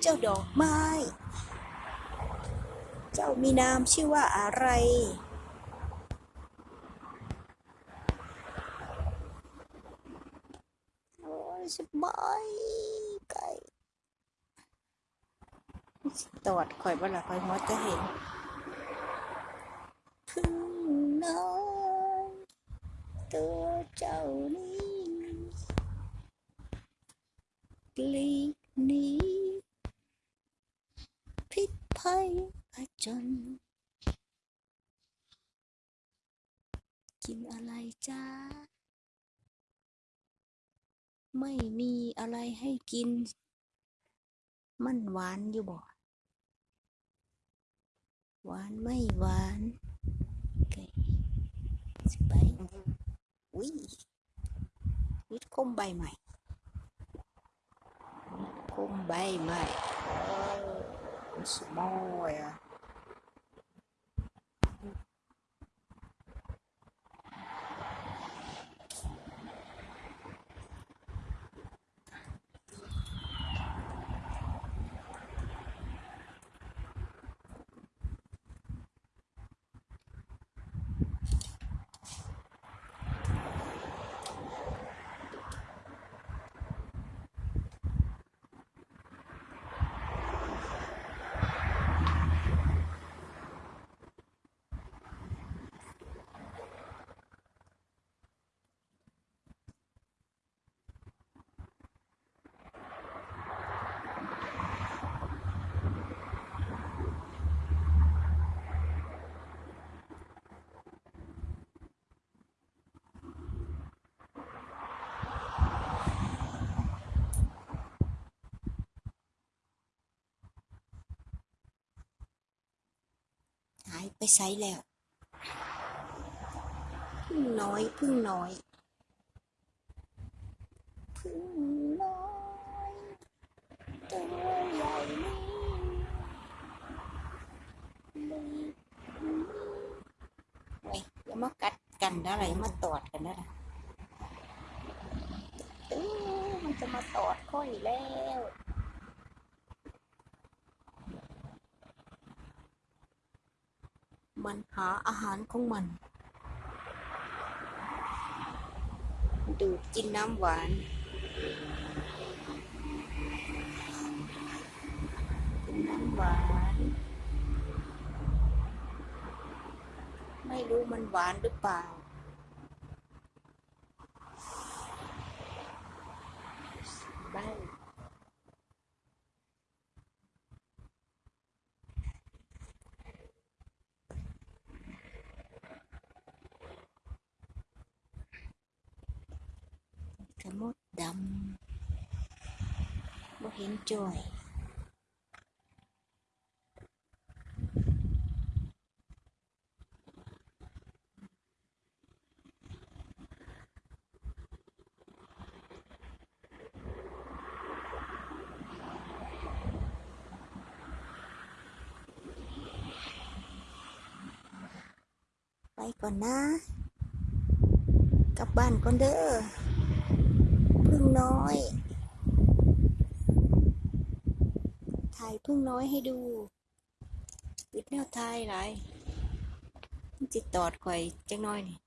เจ้าดอกไม้ เจ้ามีนามชื่อว่าอะไร โอ้ยสบายไก่ตอดข่อยบ่ละข่อยหัวจะเห็นพึ่งน้อยตัวเจ้านี้กลีกหนีพิษภัย ผจญกินอะไรจ้า ไม่มีอะไรให้กิน มันหวานอยู่บ่หวานไม่หวานไก่สไปอุ้ยวิทคมใบใหม่คมใบใหม่ โอ้ายไปไสแล้ว พึ่งน้อย พึ่งน้อย พึ่งน้อยตัวใหญ่นี่เลยเว้ยอย่ามากัดกันนะอะไรมาตอดกันนะนะเออมันจะมาตอดค่อยแล้ว มันหาอาหารของมัน ดูดกินน้ำหวาน กินน้ำหวาน ไม่รู้มันหวานหรือเปล่าได้ กระมดดำบ่เห็นจ่ พึ่งน้อย ถ่ายพึ่งน้อยให้ดูวิดแนวถ่ายหลายจิตตอดข่อยจังน้อยนี่